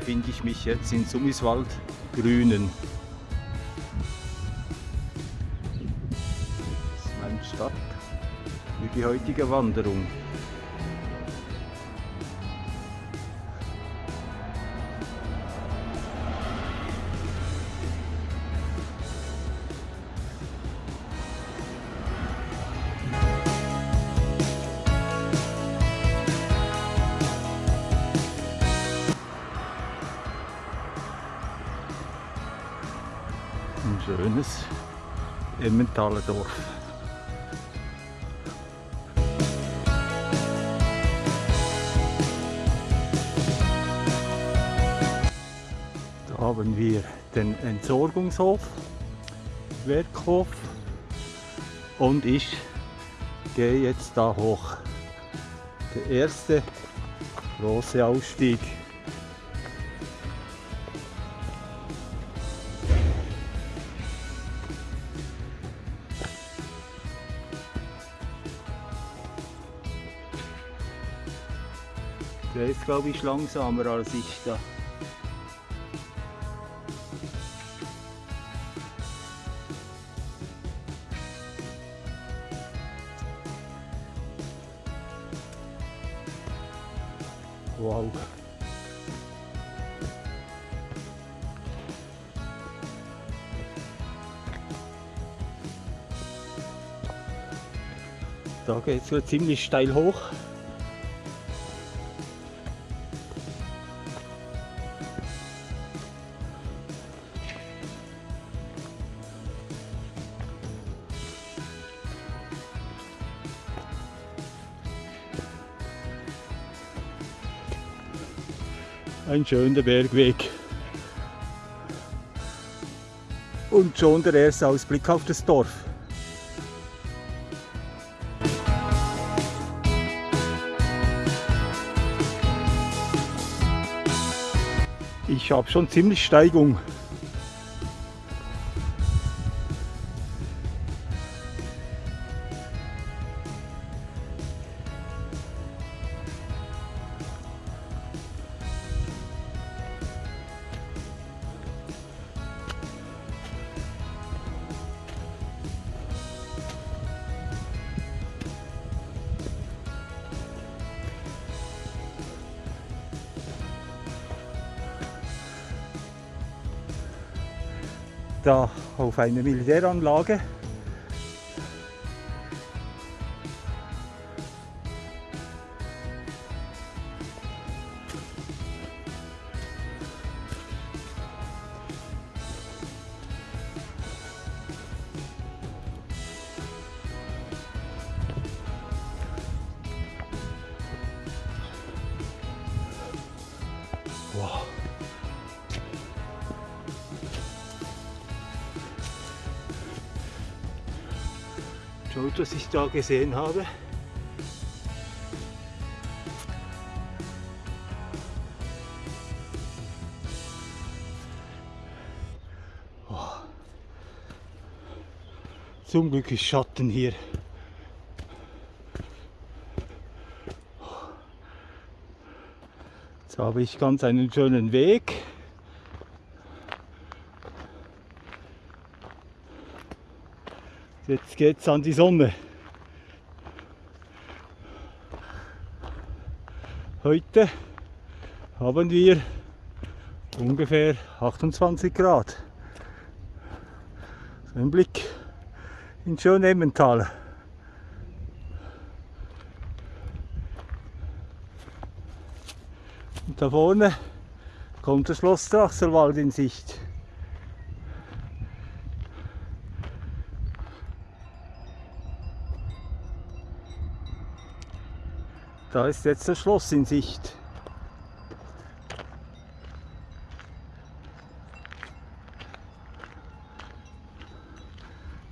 befinde ich mich jetzt in Summiswald Grünen. Das ist mein Start für die heutige Wanderung. Ein schönes Emmentaler Dorf. Da haben wir den Entsorgungshof, Werkhof und ich gehe jetzt da hoch. Der erste große Ausstieg. Der ist glaube ich langsamer als ich da. Wow. Da geht es ziemlich steil hoch. Ein schöner Bergweg. Und schon der erste Ausblick auf das Dorf. Ich habe schon ziemlich Steigung. Da auf einer Militäranlage. Schaut, was ich da gesehen habe. Oh. Zum Glück ist Schatten hier. Jetzt habe ich ganz einen schönen Weg. Jetzt geht's an die Sonne. Heute haben wir ungefähr 28 Grad. Ein Blick in schön Emmental. Und da vorne kommt das Schloss Drachselwald in Sicht. Da ist jetzt das Schloss in Sicht.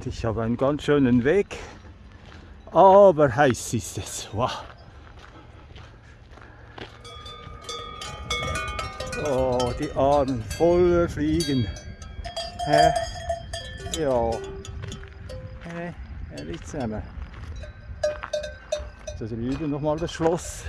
Ich habe einen ganz schönen Weg, aber heiß ist es. Wow. Oh, die Armen voller Fliegen. Hä? Ja. Hä? Ehrlich zusammen da drüben nochmal das Schloss.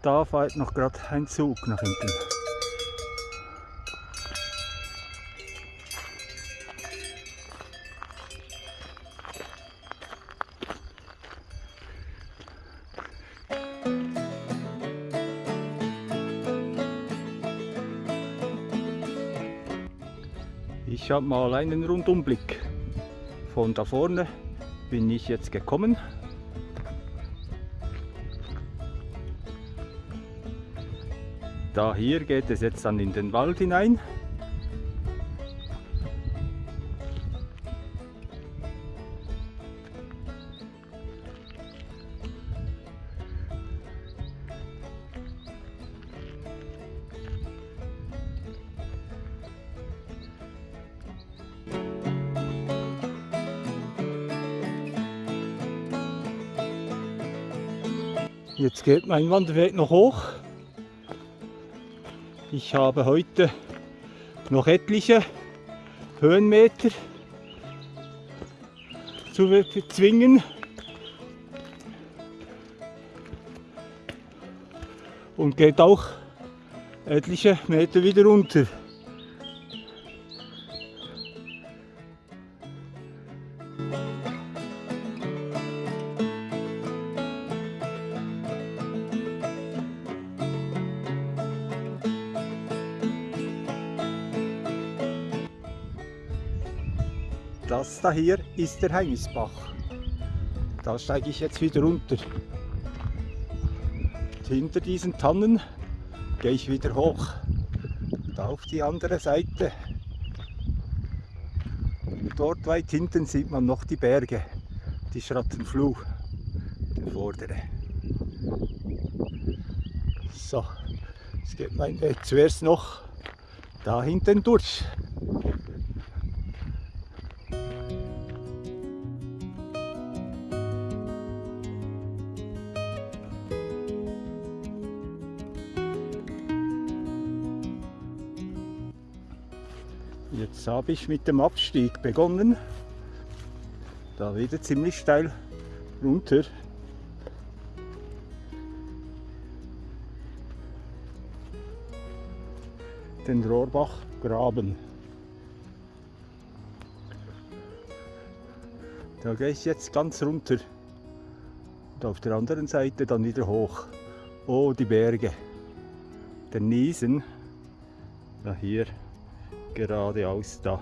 Da fährt noch gerade ein Zug nach hinten. Ich habe mal einen Rundumblick. Von da vorne bin ich jetzt gekommen. Da hier geht es jetzt dann in den Wald hinein. Jetzt geht mein Wanderweg noch hoch. Ich habe heute noch etliche Höhenmeter zu bezwingen. Und geht auch etliche Meter wieder runter. Das da hier ist der Heimisbach. Da steige ich jetzt wieder runter. Und hinter diesen Tannen gehe ich wieder hoch. Da auf die andere Seite. Und dort weit hinten sieht man noch die Berge, die Schrattenfluh, der vordere. So, jetzt geht mein Weg zuerst noch da hinten durch. Jetzt habe ich mit dem Abstieg begonnen. Da wieder ziemlich steil runter. Den Rohrbach graben. Da gehe ich jetzt ganz runter. Und auf der anderen Seite dann wieder hoch. Oh, die Berge. Der Niesen. Da hier geradeaus da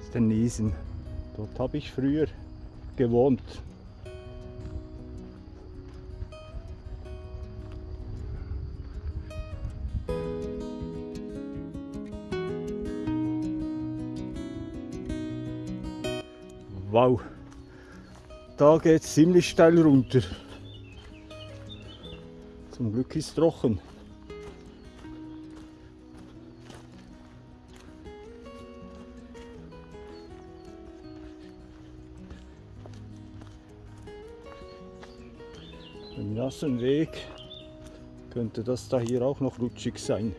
ist der Niesen. Dort habe ich früher gewohnt. Wow, da geht es ziemlich steil runter. Zum Glück ist trocken. Im nassen Weg könnte das da hier auch noch rutschig sein.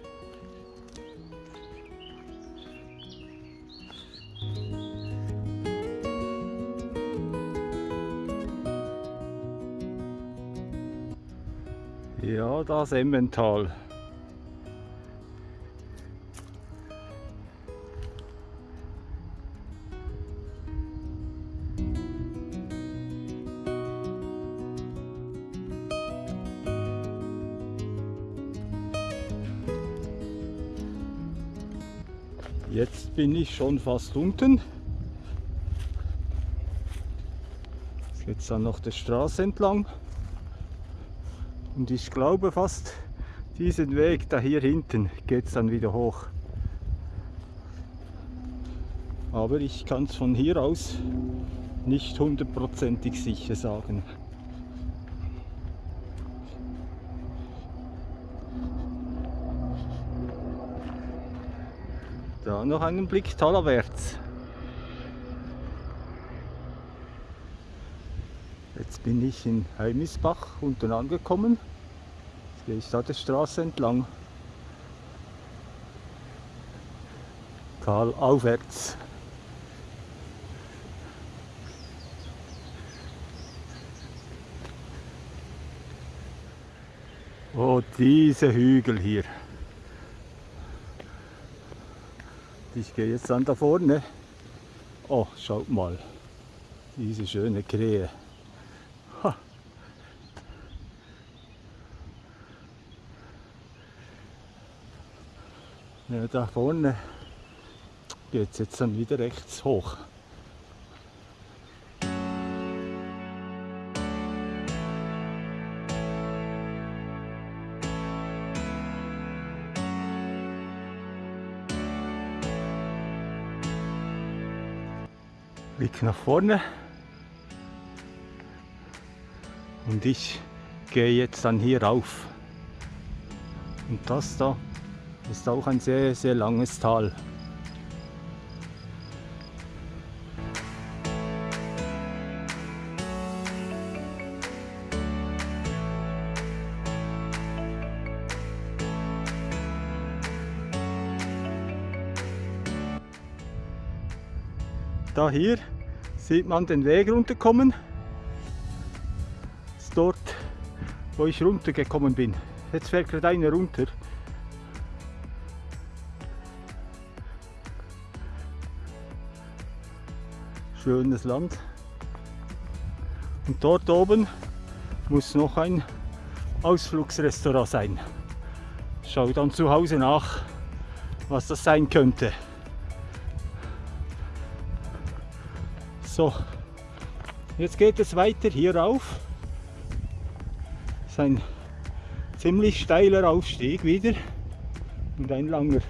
Ja, das Emmental. Bin ich schon fast unten. Jetzt geht es dann noch der Straße entlang. Und ich glaube fast diesen Weg da hier hinten geht es dann wieder hoch. Aber ich kann es von hier aus nicht hundertprozentig sicher sagen. Da noch einen Blick talerwärts. Jetzt bin ich in Heimisbach unten angekommen. Jetzt gehe ich da der Straße entlang. Tal aufwärts. Oh, diese Hügel hier. Ich gehe jetzt dann da vorne. Oh, schaut mal. Diese schöne Krähe. Ja, da vorne geht es jetzt dann wieder rechts hoch. Blick nach vorne. Und ich gehe jetzt dann hier rauf. Und das da ist auch ein sehr, sehr langes Tal. Da hier sieht man den Weg runterkommen. Das ist dort, wo ich runtergekommen bin. Jetzt fährt gerade einer runter. Schönes Land. Und dort oben muss noch ein Ausflugsrestaurant sein. Schau dann zu Hause nach, was das sein könnte. So, jetzt geht es weiter hier rauf. Das ist ein ziemlich steiler Aufstieg wieder und ein langer.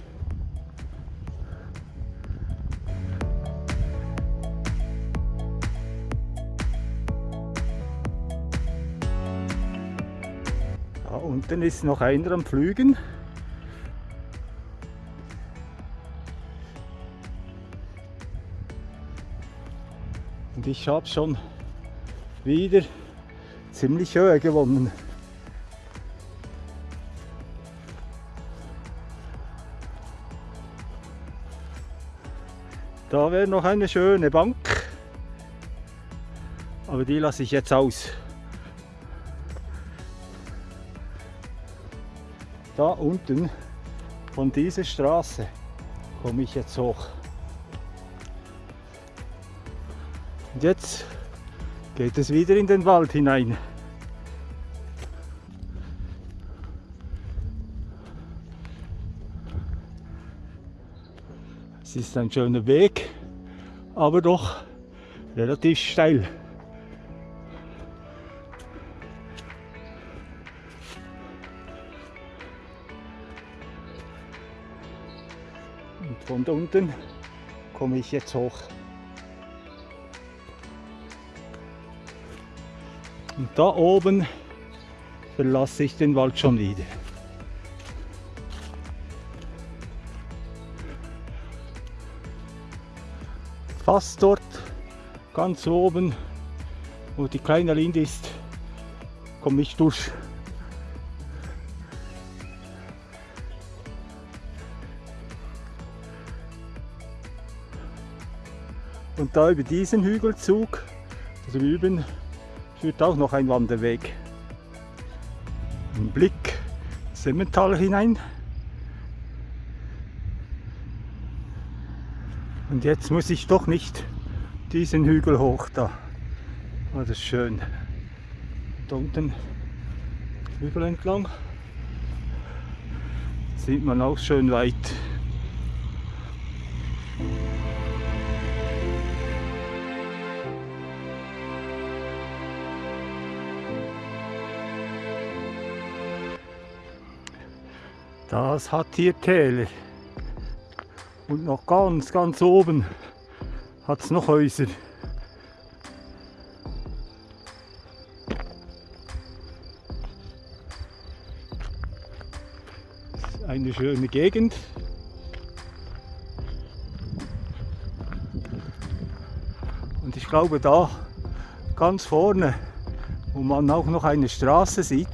Da unten ist noch einer am Flügen. Und ich habe schon wieder ziemlich Höhe gewonnen. Da wäre noch eine schöne Bank, aber die lasse ich jetzt aus. Da unten von dieser Straße komme ich jetzt hoch. Jetzt geht es wieder in den Wald hinein. Es ist ein schöner Weg, aber doch relativ steil. Und von da unten komme ich jetzt hoch. Und da oben verlasse ich den Wald schon wieder. Fast dort, ganz oben, wo die kleine Linde ist, komme ich durch. Und da über diesen Hügelzug drüben führt auch noch ein Wanderweg. Ein Blick ins Emmental hinein. Und jetzt muss ich doch nicht diesen Hügel hoch da. Oh, das ist schön. Da unten Hügel entlang sieht man auch schön weit. Das hat hier Täler. Und noch ganz, ganz oben hat es noch Häuser. Eine schöne Gegend. Und ich glaube da ganz vorne, wo man auch noch eine Straße sieht,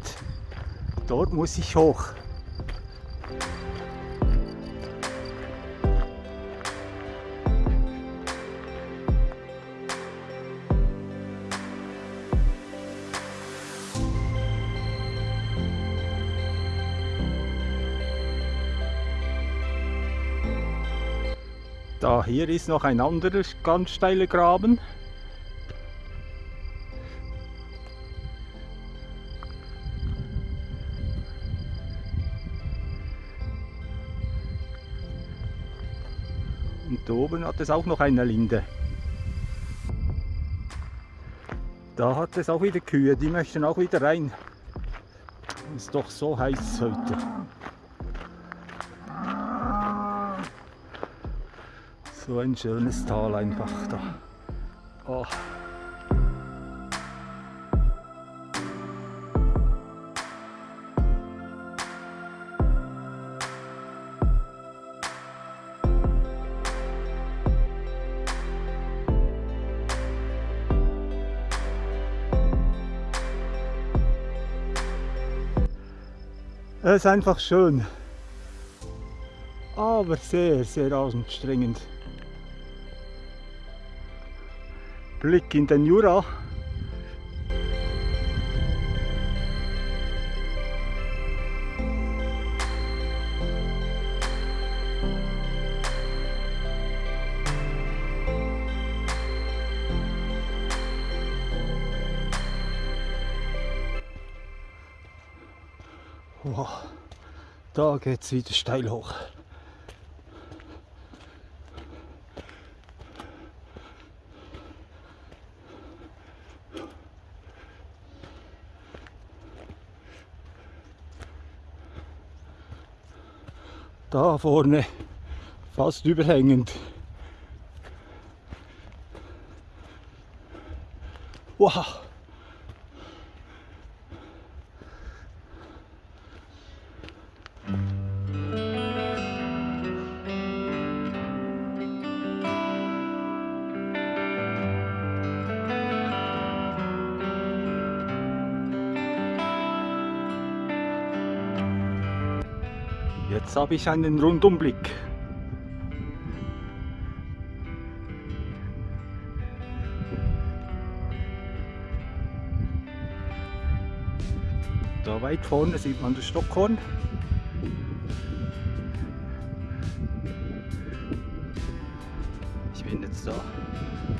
dort muss ich hoch. Da hier ist noch ein anderer ganz steiler Graben. Und oben hat es auch noch eine Linde. Da hat es auch wieder Kühe, die möchten auch wieder rein. Ist doch so heiß heute. So ein schönes Tal einfach da. Oh. Es ist einfach schön. Aber sehr, sehr anstrengend. Blick in den Jura. Wow, da geht es wieder steil hoch. Da vorne fast überhängend. Wow. Jetzt habe ich einen Rundumblick. Da weit vorne sieht man das Stockhorn. Ich bin jetzt da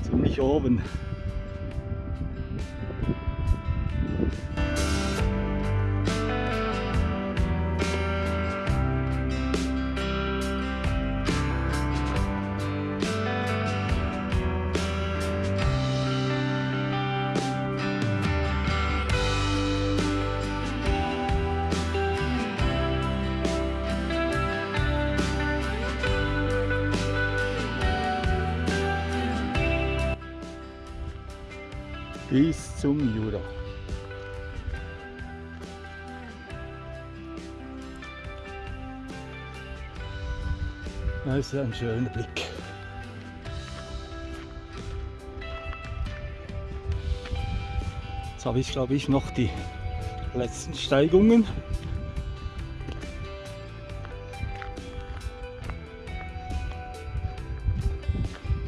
ziemlich oben. Zum Jura. Das ist ein schöner Blick. Jetzt habe ich glaube ich noch die letzten Steigungen.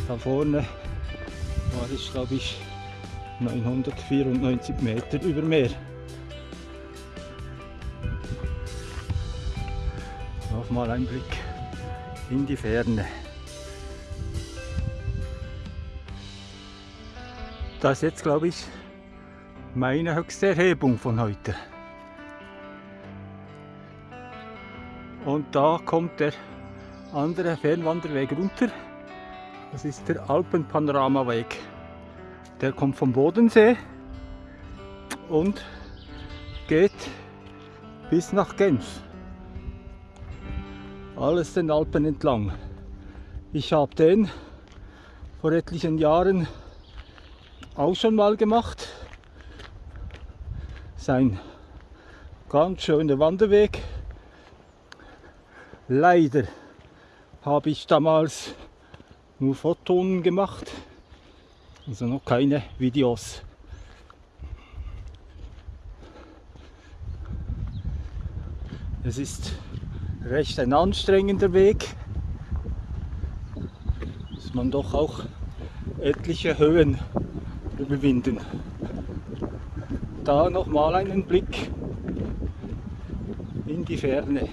Da vorne war ich glaube ich 994 Meter über Meer. Nochmal ein Blick in die Ferne. Das ist jetzt, glaube ich, meine höchste Erhebung von heute. Und da kommt der andere Fernwanderweg runter. Das ist der Alpenpanoramaweg. Der kommt vom Bodensee und geht bis nach Genf. Alles den Alpen entlang. Ich habe den vor etlichen Jahren auch schon mal gemacht. Sein ganz schöner Wanderweg. Leider habe ich damals nur Fotos gemacht also noch keine Videos. Es ist recht ein anstrengender Weg. Muss man doch auch etliche Höhen überwinden. Da nochmal einen Blick in die Ferne.